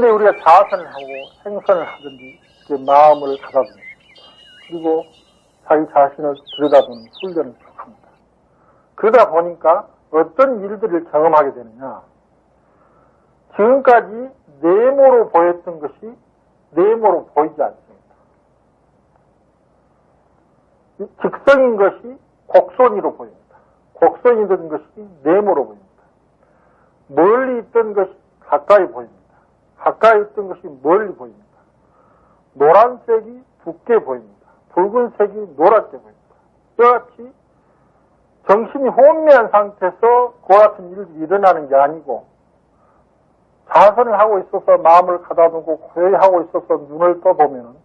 그런데 우리가 자선을 하고 생선을 하든지 마음을 가다듬는 그리고 자기 자신을 들여다보는 훈련을 합니다. 그러다 보니까 어떤 일들을 경험하게 되느냐. 지금까지 네모로 보였던 것이 네모로 보이지 않습니다. 직선인 것이 곡선이로 보입니다. 곡선이 된 것이 네모로 보입니다. 멀리 있던 것이 가까이 보입니다. 가까이 있던 것이 멀리 보입니다. 노란색이 붉게 보입니다. 붉은색이 노랗게 보입니다. 이와 같이 정신이 혼미한 상태에서 그 같은 일이 일어나는 게 아니고 자선을 하고 있어서 마음을 가다두고 고요히 하고 있어서 눈을 떠보면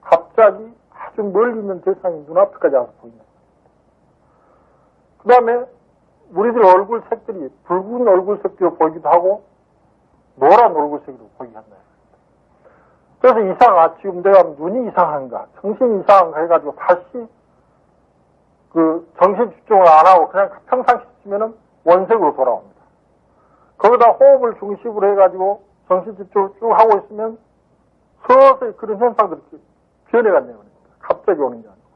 갑자기 아주 멀리 있는 대상이 눈앞에까지 와서 보인다. 그 다음에 우리들 얼굴 색들이 붉은 얼굴 색으로 보이기도 하고 노란 얼굴 색으로 보이게 한다. 그래서 이상하, 지금 내가 눈이 이상한가, 정신이 이상한가 해가지고 다시 그 정신 집중을 안 하고 그냥 평상시 치면은 원색으로 돌아옵니다. 거기다 호흡을 중심으로 해가지고 정신 집중을 쭉 하고 있으면 서서히 그런 현상들이 변해갔네요. 갑자기 오는 게 아니고.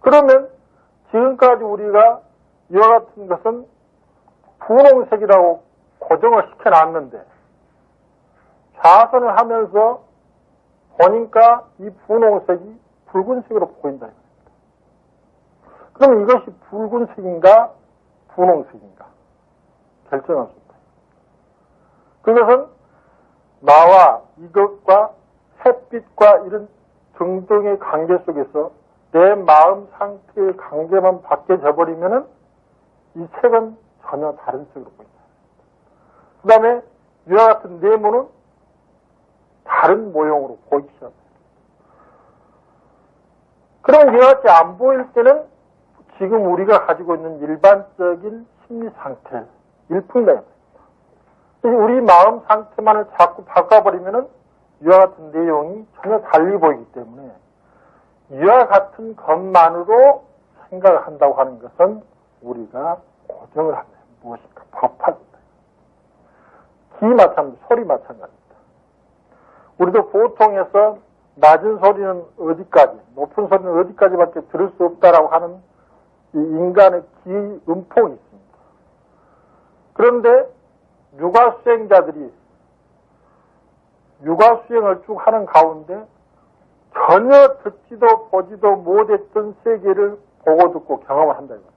그러면 지금까지 우리가 이와 같은 것은 분홍색이라고 고정을 시켜놨는데 좌선을 하면서 보니까 이 분홍색이 붉은색으로 보인다. 그럼 이것이 붉은색인가 분홍색인가 결정할 수 있다. 그것은 나와 이것과 햇빛과 이런 등등의 관계 속에서 내 마음 상태의 관계만 바뀌어져 버리면은 이 색은 전혀 다른 색으로 보인다. 그 다음에 이와 같은 네모는 다른 모형으로 보이기 시작합니다. 그럼 이와 같이 안 보일 때는 지금 우리가 가지고 있는 일반적인 심리 상태, 일뿐이다. 우리 마음 상태만을 자꾸 바꿔버리면은 이와 같은 내용이 전혀 달리 보이기 때문에 이와 같은 것만으로 생각을 한다고 하는 것은 우리가 고정을 하면 무엇인가 법화입니다. 기 마찬가지, 소리 마찬가지입니다. 우리도 보통에서 낮은 소리는 어디까지, 높은 소리는 어디까지밖에 들을 수 없다라고 하는 이 인간의 기 음폭이 있습니다. 그런데 육아 수행자들이 육아 수행을 쭉 하는 가운데 전혀 듣지도 보지도 못했던 세계를 보고 듣고 경험을 한다 이겁니다.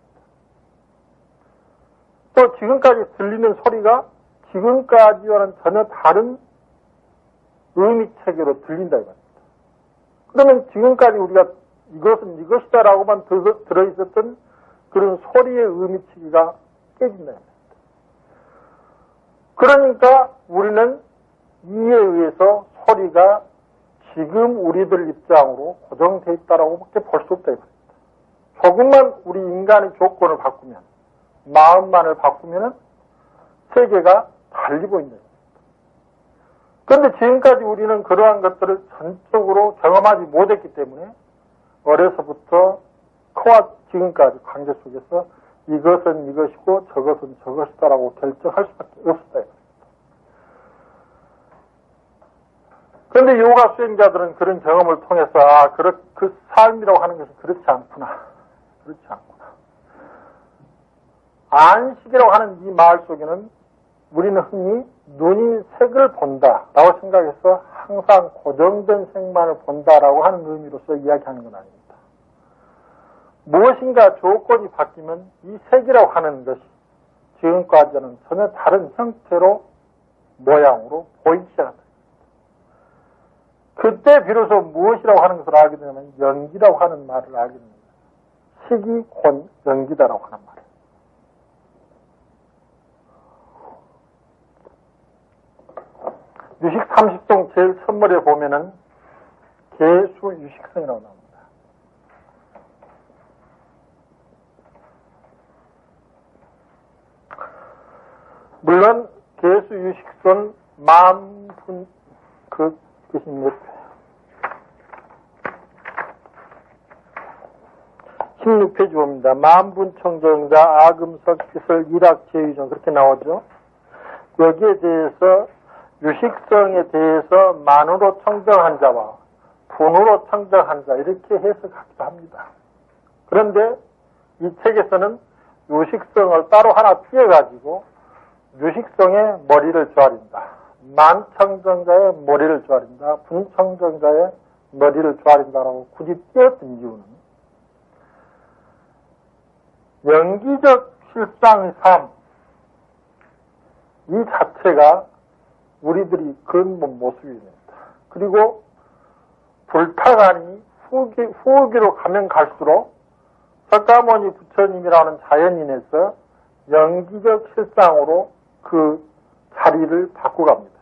또 지금까지 들리는 소리가 지금까지와는 전혀 다른 의미 체계로 들린다 이겁니다. 그러면 지금까지 우리가 이것은 이것이다라고만 들어있었던 그런 소리의 의미 체계가 깨진다. 그러니까 우리는 이에 의해서 소리가 지금 우리들 입장으로 고정되어 있다라고 밖에 볼 수 없다. 조금만 우리 인간의 조건을 바꾸면, 마음만을 바꾸면 세계가 달리 보인다. 그런데 지금까지 우리는 그러한 것들을 전적으로 경험하지 못했기 때문에 어려서부터 커와 지금까지 관계 속에서 이것은 이것이고 저것은 저것이다라고 결정할 수밖에 없었다. 그런데 요가 수행자들은 그런 경험을 통해서 아, 그, 그 삶이라고 하는 것은 그렇지 않구나. 그렇지 않구나. 안식이라고 하는 이 말 속에는 우리는 흔히 눈이 색을 본다라고 생각해서 항상 고정된 색만을 본다라고 하는 의미로서 이야기하는 건 아닙니다. 무엇인가 조건이 바뀌면 이 색이라고 하는 것이 지금까지는 전혀 다른 형태로 모양으로 보이기 시작합니다. 그때 비로소 무엇이라고 하는 것을 알게 되면 연기라고 하는 말을 알게 됩니다. 식이 곧 연기다라고 하는 말. 유식 30종 제일 선물에 보면은 개수 유식성이라고 나옵니다. 물론 개수 유식선 만분 그 뜻이 몇 16페이지 봅니다. 만분 청정자 아금석 기설 일학 제유정 그렇게 나오죠. 여기에 대해서 유식성에 대해서 만으로 청정한 자와 분으로 청정한 자 이렇게 해석하기도 합니다. 그런데 이 책에서는 유식성을 따로 하나 피해가지고 유식성의 머리를 조아린다. 만청정자의 머리를 조아린다. 분청정자의 머리를 조아린다라고 굳이 띄었던 이유는 연기적 실상의 삶, 이 자체가 우리들이 근본 모습입니다. 그리고 불타가니 후기, 후기로 가면 갈수록 석가모니 부처님이라는 자연인에서 연기적 실상으로 그 자리를 바꾸갑니다.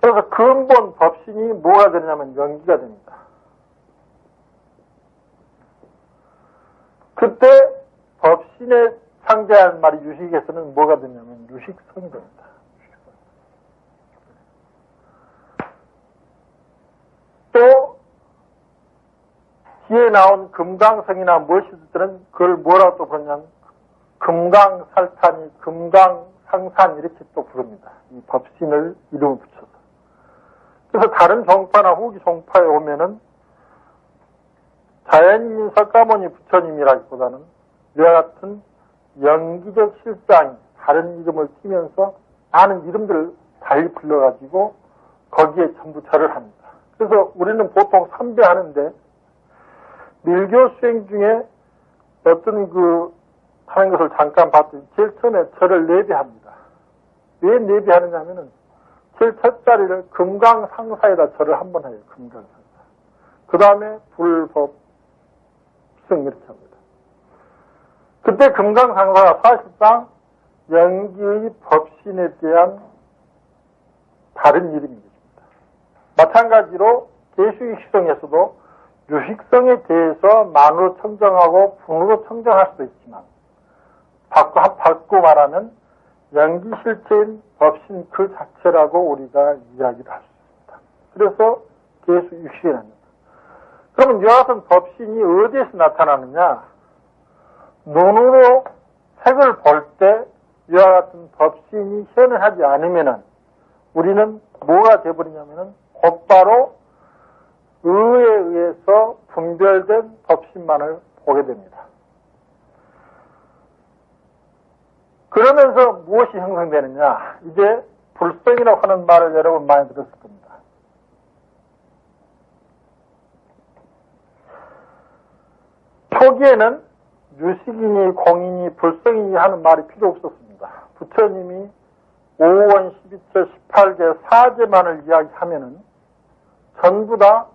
그래서 근본 법신이 뭐가 되냐면 연기가 됩니다. 그때 법신에 상대한 말이 유식에서는 뭐가 되냐면 유식성이 됩니다. 또 뒤에 나온 금강성이나 무엇이든 그걸 뭐라고 또 부르냐면 금강살탄이 금강상산 이렇게 또 부릅니다. 이 법신을 이름을 붙여서. 그래서 다른 종파나 후기 종파에 오면은 자연인 석가모니 부처님이라기보다는 이와 같은 연기적 실상이 다른 이름을 띄면서 아는 이름들을 달리 불러가지고 거기에 전부 절을 합니다. 그래서 우리는 보통 삼배하는데 밀교 수행 중에 어떤 그 하는 것을 잠깐 봤더니 제일 처음에 절을 내비합니다. 왜 내비하느냐 하면은 제일 첫 자리를 금강상사에다 절을 한 번 해요. 금강상사. 그 다음에 불법 승 이렇게 합니다. 그때 금강상사가 사실상 연기의 법신에 대한 다른 이름입니다. 마찬가지로 개수익성에서도 유식성에 대해서 만으로 청정하고 분으로 청정할 수도 있지만 바꿔, 바꿔 말하면 연기실체인 법신 그 자체라고 우리가 이야기를 할 수 있습니다. 그래서 개수육식이랍니다. 그러면 이와 같은 법신이 어디에서 나타나느냐? 눈으로 색을 볼 때 이와 같은 법신이 현현하지 않으면은 우리는 뭐가 되어버리냐면은 곧바로 의에 의해서 분별된 법신만을 보게 됩니다. 그러면서 무엇이 형성되느냐? 이제 불성이라고 하는 말을 여러분 많이 들었을 겁니다. 초기에는 유식이니 공인이 불성이니 하는 말이 필요 없었습니다. 부처님이 5원 12절 18개 사제만을 이야기하면은 전부 다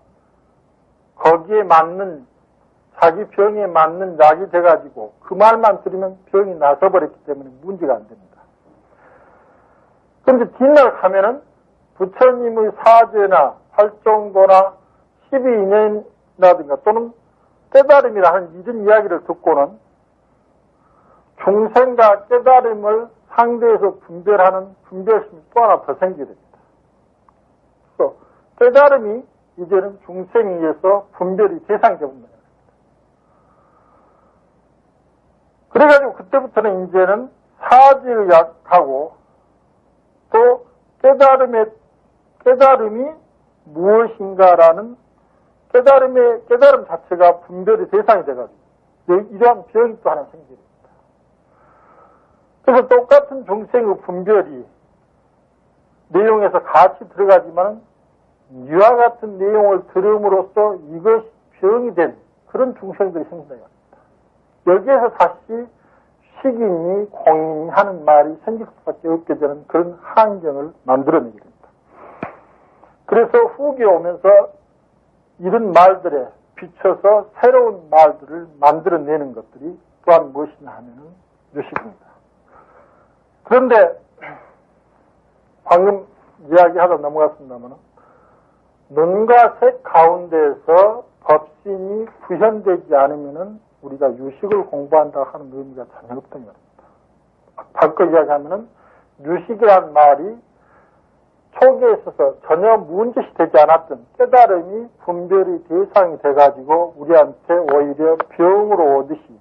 거기에 맞는 자기 병에 맞는 약이 돼가지고 그 말만 들으면 병이 나서버렸기 때문에 문제가 안 됩니다. 그런데 뒷날 가면은 부처님의 사제나 활정도나 12인연이라든가 또는 깨달음이라는 이런 이야기를 듣고는 중생과 깨달음을 상대에서 분별하는 분별심이 또 하나 더 생기게 됩니다. 깨달음이 이제는 중생에 의해서 분별이 대상이 됩니다. 그래가지고 그때부터는 이제는 사지를 약하고 또 깨달음의 깨달음이 무엇인가라는 깨달음의 깨달음 자체가 분별의 대상이 돼가지고 이러한 병이 또 하나 생깁니다. 그래서 똑같은 중생의 분별이 내용에서 같이 들어가지만 이와 같은 내용을 들음으로써 이것이 병이 된 그런 중생들이 생긴다. 여기에서 다시 식인이 공인이 하는 말이 생길 수밖에 없게 되는 그런 환경을 만들어내게 됩니다. 그래서 후기에 오면서 이런 말들에 비춰서 새로운 말들을 만들어내는 것들이 또한 무엇이냐 하면은 유식입니다. 그런데 방금 이야기하다 넘어갔습니다만 눈과 색 가운데에서 법신이 구현되지 않으면은 우리가 유식을 공부한다 하는 의미가 전혀 없던 겁니다. 바꿔 이야기하면은 유식이란 말이 초기에 있어서 전혀 문제시 되지 않았던 깨달음이 분별이 대상이 돼가지고 우리한테 오히려 병으로 오듯이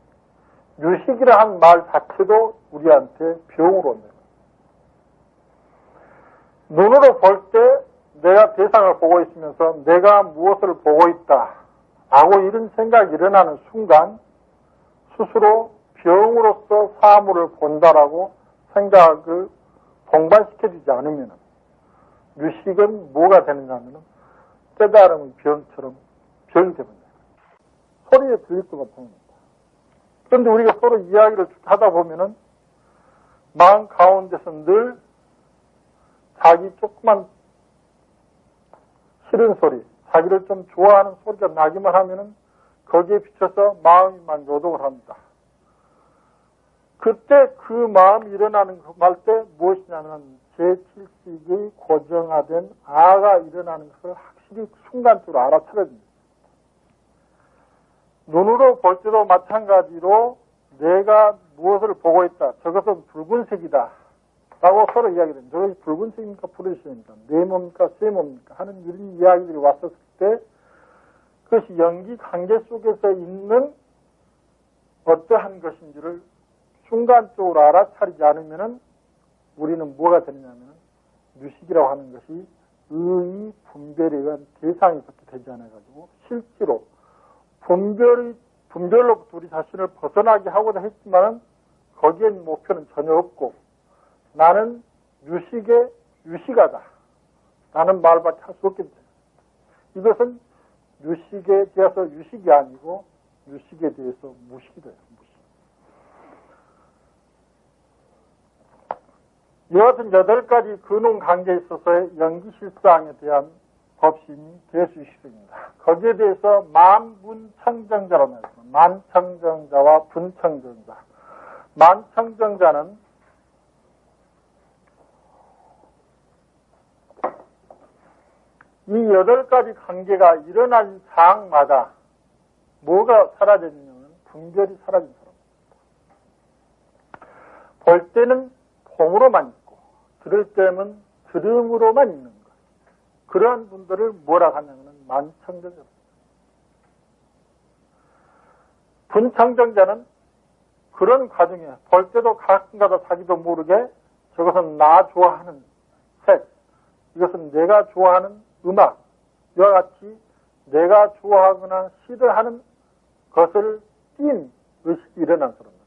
유식이라 한말 자체도 우리한테 병으로 온다. 눈으로 볼 때 내가 대상을 보고 있으면서 내가 무엇을 보고 있다. 라고 이런 생각이 일어나는 순간 스스로 병으로서 사물을 본다라고 생각을 동반시켜주지 않으면 유식은 뭐가 되느냐 하면 깨달음의 병처럼 병이 되버니다 소리에 들릴 것 같습니다. 그런데 우리가 서로 이야기를 하다 보면은 마음 가운데서 늘 자기 조그만 싫은 소리, 자기를 좀 좋아하는 소리가 나기만 하면은 거기에 비춰서 마음이 만요동을 합니다. 그때 그 마음이 일어나는 말때 무엇이냐면 제7식의 고정화된 아가 일어나는 것을 확실히 순간적으로 알아차려야 됩니다. 눈으로 볼 때도 마찬가지로 내가 무엇을 보고 있다. 저것은 붉은색이다. 라고 서로 이야기를 저것이 붉은 색입니까? 푸른 색입니까? 내 몸입니까? 새 몸입니까? 하는 이런 이야기들이 왔었을 때 그것이 연기 관계 속에서 있는 어떠한 것인지를 순간적으로 알아차리지 않으면 우리는 뭐가 되느냐면 유식이라고 하는 것이 의의 분별에 의한 그렇게 되지 않아가지고 실제로 분별이 분별로부터 우리 자신을 벗어나게 하고자 했지만은 거기엔 목표는 전혀 없고 나는 유식의 유식하다. 나는 말밖에 할 수 없겠다. 이것은 유식에 대해서 유식이 아니고 유식에 대해서 무식이 돼요. 무식. 이같은 여덟 가지 근원 관계에 있어서의 연기 실상에 대한 법신이 대수식입니다. 거기에 대해서 만분청정자라고 말했습니다. 만청정자와 분청정자. 만청정자는 이 여덟 가지 관계가 일어난 상마다 뭐가 사라졌냐면 분별이 사라진 사람입니다. 볼 때는 봄으로만 있고 들을 때는 들음으로만 있는 것. 그러한 분들을 뭐라 하냐면 만청정자입니다. 분청정자는 그런 과정에 볼 때도 가끔가다 자기도 모르게 저것은 나 좋아하는 색, 이것은 내가 좋아하는 음악, 이와 같이 내가 좋아하거나 싫어하는 것을 띈 의식이 일어난 사람입니다.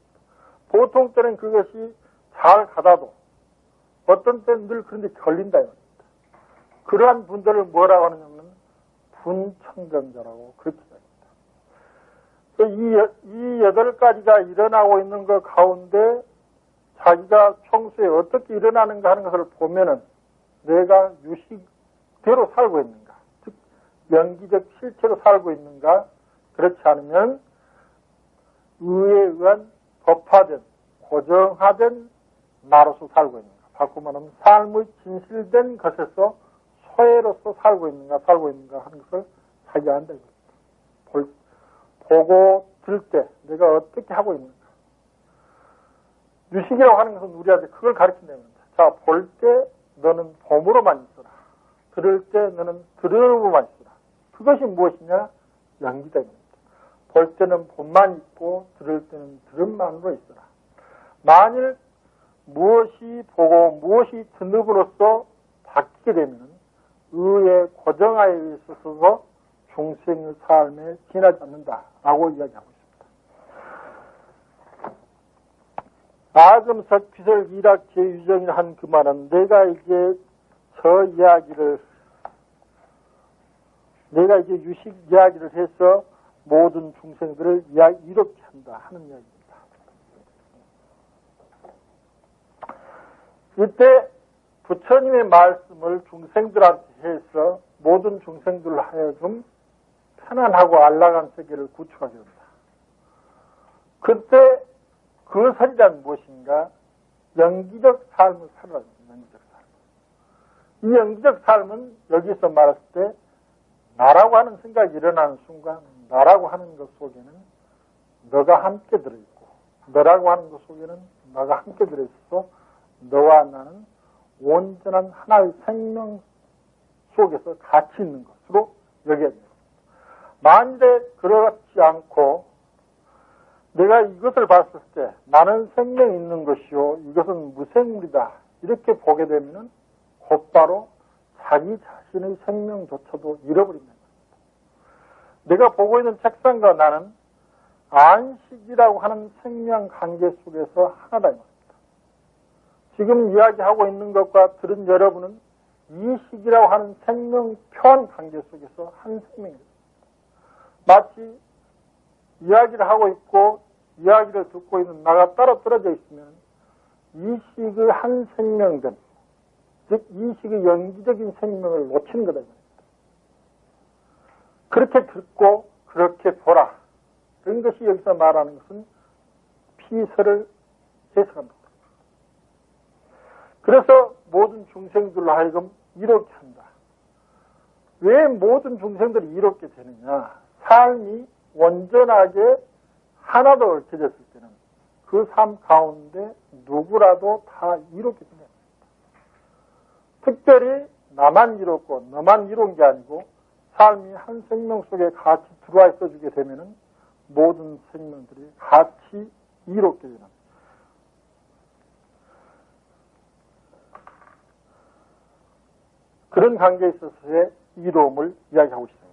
보통 때는 그것이 잘 가다도 어떤 때는 늘 그런데 걸린다. 이겁니다. 그러한 분들을 뭐라고 하느냐면 분청정자라고 그렇게 합니다. 이, 이 여덟 가지가 일어나고 있는 것 가운데 자기가 평소에 어떻게 일어나는가 하는 것을 보면은 내가 유식 대로 살고 있는가, 즉 연기적 실체로 살고 있는가, 그렇지 않으면 의에 의한 법화된 고정화된 나로서 살고 있는가. 바꾸 말하면 삶의 진실된 것에서 소외로서 살고 있는가, 살고 있는가 하는 것을 자기가 안다. 볼, 보고 들 때 내가 어떻게 하고 있는가. 유식이라고 하는 것은 우리한테 그걸 가르친다는 겁니다. 자, 볼 때 너는 봄으로만 있어라. 들을 때 너는 들음으로만 있어라. 그것이 무엇이냐? 양기다입니다. 볼 때는 봄만 있고 들을 때는 들음만으로 있어라. 만일 무엇이 보고 무엇이 듣음으로써 바뀌게 되면 의의 고정하에 있어서 중생의 삶에 지나지 않는다라고 이야기하고 있습니다. 아금석 비설 이락 제유정이 한 그 말은 내가 이제 저 이야기를 내가 이제 유식 이야기를 해서 모든 중생들을 이렇게 한다 하는 이야기입니다. 이때 부처님의 말씀을 중생들한테 해서 모든 중생들로 하여금 편안하고 안락한 세계를 구축하게 된다. 그때 그 설이란 무엇인가? 연기적 삶을 된다. 연기적 삶. 이 연기적 삶은 여기서 말했을 때 나라고 하는 생각이 일어나는 순간 나라고 하는 것 속에는 너가 함께 들어있고 너라고 하는 것 속에는 너가 함께 들어있어서 너와 나는 온전한 하나의 생명 속에서 같이 있는 것으로 여겨야 됩니다. 만일에 그렇지 않고 내가 이것을 봤을 때 나는 생명이 있는 것이요 이것은 무생물이다 이렇게 보게 되면 곧바로 자기 자신의 생명조차도 잃어버린다. 내가 보고 있는 책상과 나는 안식이라고 하는 생명 관계 속에서 하나다. 지금 이야기하고 있는 것과 들은 여러분은 이식이라고 하는 생명 표현 관계 속에서 한 생명입니다. 마치 이야기를 하고 있고 이야기를 듣고 있는 나가 따로 떨어져 있으면 이식의 한 생명된, 즉 이식의 연기적인 생명을 놓치는 거다. 그렇게 듣고 그렇게 보라. 그런 것이 여기서 말하는 것은 피서를 해석합니다. 그래서 모든 중생들로 하여금 이롭게 한다. 왜 모든 중생들이 이롭게 되느냐? 삶이 온전하게 하나도 얽혀졌을 때는 그 삶 가운데 누구라도 다 이롭게 됩니다. 특별히 나만 이롭고 너만 이로운 게 아니고 삶이 한 생명 속에 같이 들어와 있어 주게 되면은 모든 생명들이 같이 이롭게 되는 그런 관계에 있어서의 이로움을 이야기하고 있습니다.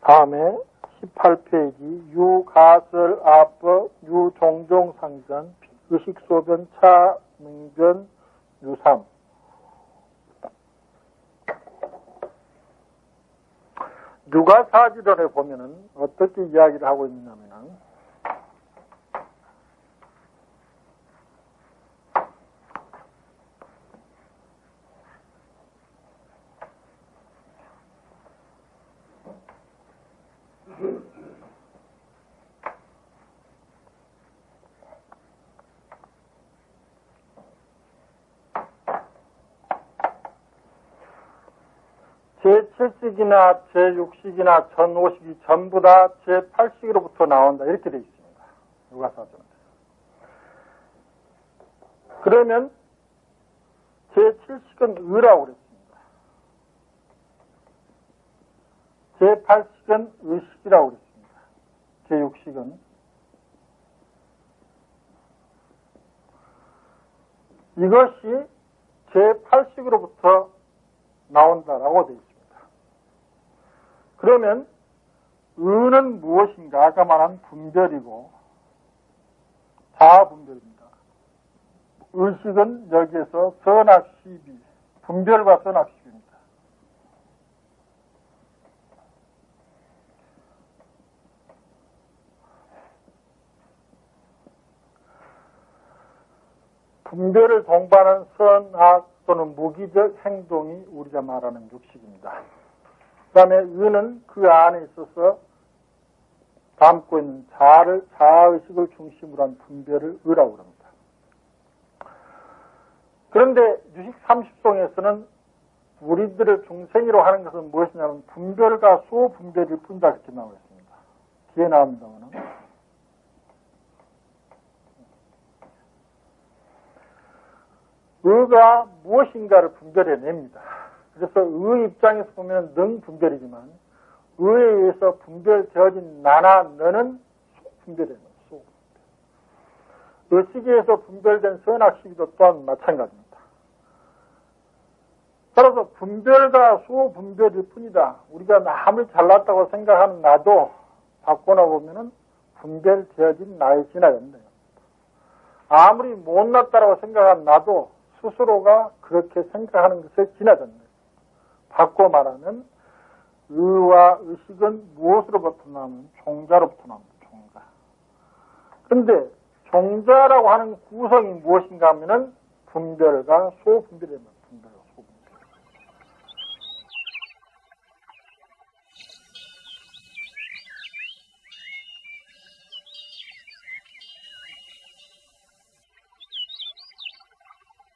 다음에 18페이지 유가설 앞법 유종종 상전 의식 소변 차명변 유삼. 누가 사지론에 보면은 어떻게 이야기를 하고 있냐면은 제7식이나 제6식이나 전5식이 전부 다 제8식으로부터 나온다. 이렇게 되어 있습니다. 누가사전에. 그러면 제7식은 의라고 그랬습니다. 제8식은 의식이라고 그랬습니다. 제6식은 이것이 제8식으로부터 나온다라고 되어 있습니다. 그러면 의는 무엇인가? 아까 말한 분별이고 자아분별입니다. 의식은 여기에서 선악시비, 분별과 선악시비입니다. 분별을 동반한 선악 또는 무기적 행동이 우리가 말하는 육식입니다. 그 다음에 의는 그 안에 있어서 담고 있는 자를, 자아의식을 중심으로 한 분별을 의라고 합니다. 그런데 유식 30송에서는 우리들을 중생이로 하는 것은 무엇이냐면 분별과 수분별일 뿐이다 이렇게 나와 있습니다. 뒤에 나옵니다만 의가 무엇인가를 분별해냅니다. 그래서 의 입장에서 보면 능 분별이지만 의에 의해서 분별되어진 나나 너는 소분별이에요. 소. 의식에서 분별된 선악 시기도 또한 마찬가지입니다. 따라서 분별과 소분별일 뿐이다. 우리가 남을 잘났다고 생각하는 나도 바꿔나 보면은 분별되어진 나에 지나간다. 아무리 못났다고 생각한 나도 스스로가 그렇게 생각하는 것에 지나간다. 바꿔 말하면 의와 의식은 무엇으로부터 나오면 종자로부터 나옵니다. 종자. 그런데 종자라고 하는 구성이 무엇인가 하면은 분별과 소분별입니다.